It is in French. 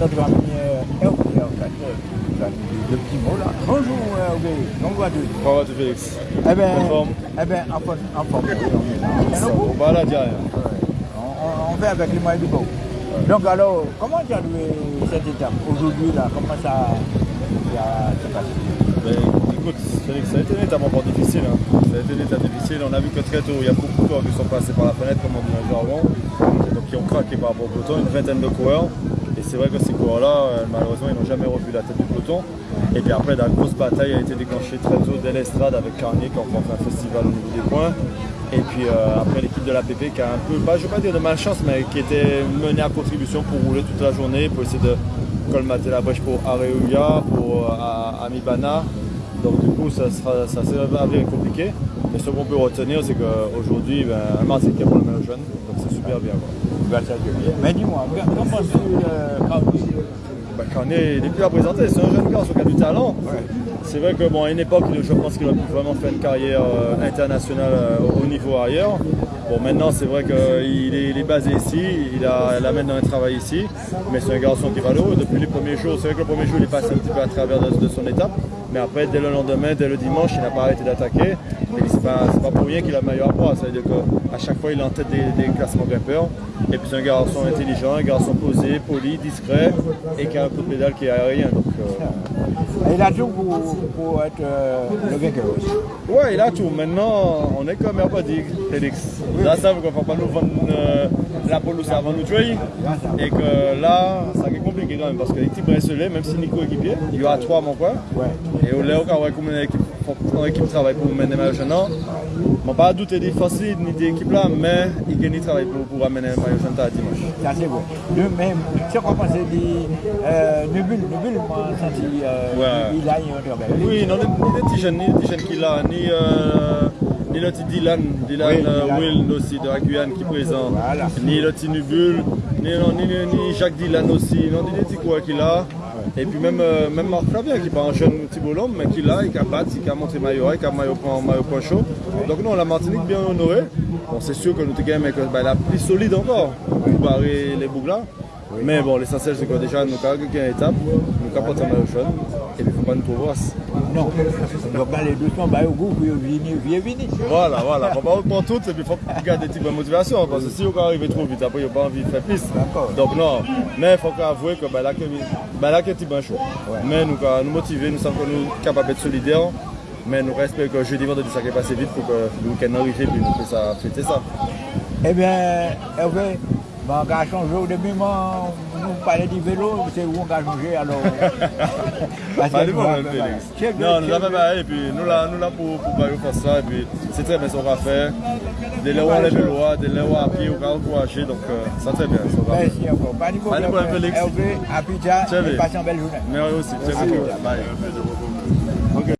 Hervé, en fait, euh, le petit mot là. Bonjour Hervé, comment vas-tu Comment vas-tu Félix Eh bien, En forme eh bien, en forme. En forme. Ça va, on va fait avec les moyens du bord. Donc alors, comment tu as joué cette étape aujourd'hui là? Comment ça, ça s'est passé? Ben, écoute, Félix, ça a été une étape encore difficile. hein. Ça a été une étape difficile. On a vu que très tôt, il y a beaucoup de coureurs qui sont passés par la fenêtre, comme on dit dans le jargon. Donc, qui ont craqué par rapport au peloton, une vingtaine de coureurs. Et c'est vrai que ces coureurs-là, euh, malheureusement, ils n'ont jamais revu la tête du peloton. Et puis après, la grosse bataille a été déclenchée très tôt dès l'estrade avec Carnier qui remporte un festival au niveau des points. Et puis euh, après l'équipe de l'APP qui a un peu, je ne vais pas dire de malchance, mais qui était menée à contribution pour rouler toute la journée, pour essayer de colmater la brèche pour Areuya, pour euh, Amibana. Donc du coup, ça, sera, ça s'est avéré compliqué. Mais ce qu'on peut retenir, c'est qu'aujourd'hui, ben, a pour le maillot jaune, donc c'est super bien. Quoi. Grâce à Dieu. Mais dis-moi, comment tu euh, Carnier Bah, Carnet, il est plus à présenter, c'est un jeune garçon qui a du talent. Ouais. C'est vrai que bon, à une époque, je pense qu'il aurait pu vraiment faire une carrière euh, internationale euh, au niveau ailleurs. Bon, maintenant, c'est vrai qu'il est, il est basé ici, il a, il a maintenant un travail ici, mais c'est un garçon qui va le haut. Depuis les premiers jours, c'est vrai que le premier jour, il est passé un petit peu à travers de, de son étape, mais après, dès le lendemain, dès le dimanche, il n'a pas arrêté d'attaquer. Et c'est pas, pas pour rien qu'il a le meilleur poids, ça veut dire qu'à chaque fois, il est en tête des, classements grimpeurs. Et puis, c'est un garçon intelligent, un garçon posé, poli, discret, et qui a un coup de pédale qui est aérien. Euh, Il a tout pour, pour être euh, le vainqueur aussi. Ouais, il a tout. Maintenant, on est comme Herbadic, Félix. Là, ça veut qu'on ne va pas nous vendre euh, la pelouse avant nous tuer. Et que là, ça est compliqué quand même. Parce que l'équipe Bresselet, même si Nico est équipier, il y aura trois à mon coin. Ouais. Et au Léo, quand on va comme une équipe, une équipe travaille pour mener maillot jaune. Je pas douter des fossiles ni des équipes là, mais il gagne travail pour, pour amener le maillot jaune à dimanche. Ça c'est bon. De même, tu c'est dit, euh, Nubul, Nubul m'a senti, euh, il a un travail. Oui, non, ni les petits jeunes, ni les petits jeunes qu'il a, ni, euh, ni le petit Dylan, Dylan euh. Will aussi de la Guyane qui est présent, ni le petit Nubul, ni, non, ni, ni- Jacques Dylan aussi, non, ni les petits coureurs qu'il a. Et puis même, euh, même Marc Flavien qui n'est pas un jeune petit bolhomme, mais qui l'a, et qui a battu, qui a montré maillot, qui a maillot point, maillot point chaud. Donc non, la Martinique bien honorée. Bon, c'est sûr que nous sommes bah, la plus solide encore pour barrer les boucles là. Mais bon, l'essentiel c'est que déjà nous avons gagné une étape, nous avons porté un puis il ne faut pas nous trouver. Non. Les deux sont bah, au goût, puis vini, viens, vini. Voilà, voilà. Et puis faut garder des petites motivations parce que si on arrive trop vite, après il n'y a pas envie de faire plus. D'accord. Donc non, mais il faut avouer que là, que là, que c'est bon chaud. Mais nous avons nous motiver, nous sommes que nous capables d'être solidaires. Mais nous respectons que jeudi, vendredi, ça va passer vite pour que le week-end arrive et puis nous puissions fêter ça. Eh bien, Hervé, mon gars a changé parlait du vélo, c'est où on va changer alors. Parce Pas que de nous, problème, on- Félix. Non, nous avons fait et puis nous là, nous là pour, pour faire ça et puis c'est très bien ce qu'on va faire. Le droit, dès là où à pied, on va encourager, donc euh, ça très bien. Ça va. Merci encore. Pas de Pas de problème, Félix. Hervé, à Pidja, passez une belle journée. Merci aussi. Bye.